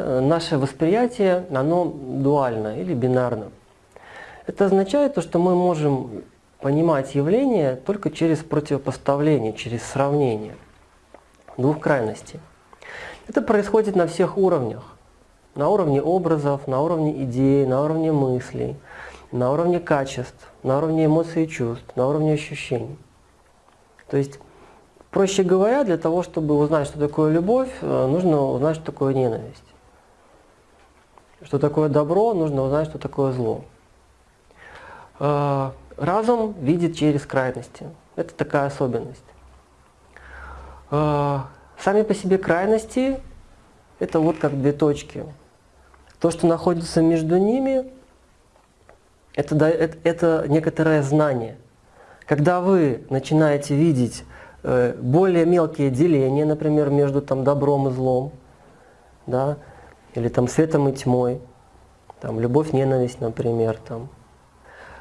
Наше восприятие, оно дуально или бинарно. Это означает то, что мы можем понимать явление только через противопоставление, через сравнение двух крайностей. Это происходит на всех уровнях. На уровне образов, на уровне идей, на уровне мыслей, на уровне качеств, на уровне эмоций и чувств, на уровне ощущений. То есть, проще говоря, для того, чтобы узнать, что такое любовь, э, нужно узнать, что такое ненависть. Что такое добро, нужно узнать, что такое зло. Э, разум видит через крайности. Это такая особенность. Э, сами по себе крайности – это вот как две точки. То, что находится между ними, это, это, это некоторое знание. Когда вы начинаете видеть э, более мелкие деления, например, между там, добром и злом, да, или там светом и тьмой, там, любовь, ненависть, например, там,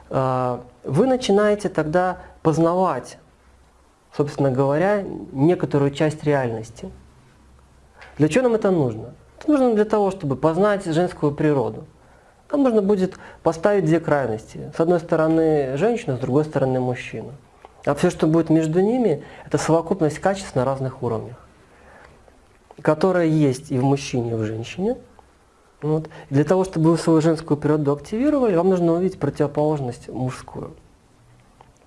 э, вы начинаете тогда познавать, собственно говоря, некоторую часть реальности. Для чего нам это нужно? Это нужно для того, чтобы познать женскую природу. Нам нужно будет поставить две крайности. С одной стороны женщина, с другой стороны мужчина. А все, что будет между ними, это совокупность качеств на разных уровнях, которая есть и в мужчине, и в женщине. Вот. Для того, чтобы вы свою женскую природу активировали, вам нужно увидеть противоположность мужскую.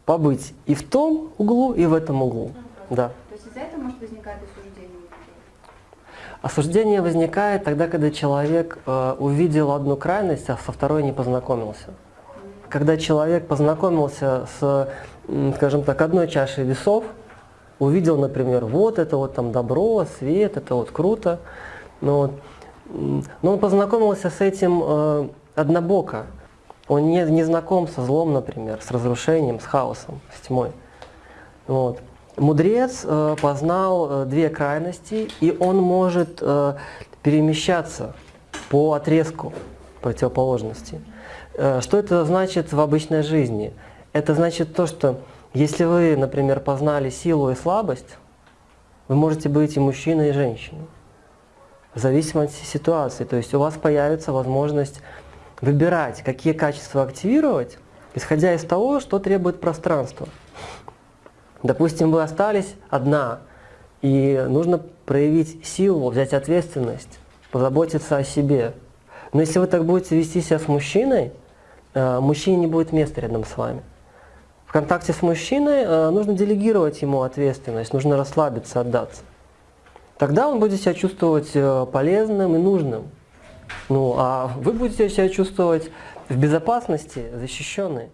Побыть и в том углу, и в этом углу. Да. То есть из-за этого может возникать осуждение? Осуждение возникает тогда, когда человек э, увидел одну крайность, а со второй не познакомился. Когда человек познакомился с, скажем так, одной чашей весов, увидел, например, вот это вот там добро, свет, это вот круто, но, но он познакомился с этим э, однобоко. Он не, не знаком со злом, например, с разрушением, с хаосом, с тьмой. Вот. Мудрец э, познал э, две крайности, и он может э, перемещаться по отрезку противоположности. Э, что это значит в обычной жизни? Это значит то, что если вы, например, познали силу и слабость, вы можете быть и мужчиной, и женщиной. В зависимости от ситуации. То есть у вас появится возможность выбирать, какие качества активировать, исходя из того, что требует пространства. Допустим, вы остались одна, и нужно проявить силу, взять ответственность, позаботиться о себе. Но если вы так будете вести себя с мужчиной, э, мужчине не будет места рядом с вами. В контакте с мужчиной э, нужно делегировать ему ответственность, нужно расслабиться, отдаться. Тогда он будет себя чувствовать э, полезным и нужным. Ну, а вы будете себя чувствовать в безопасности, защищенной.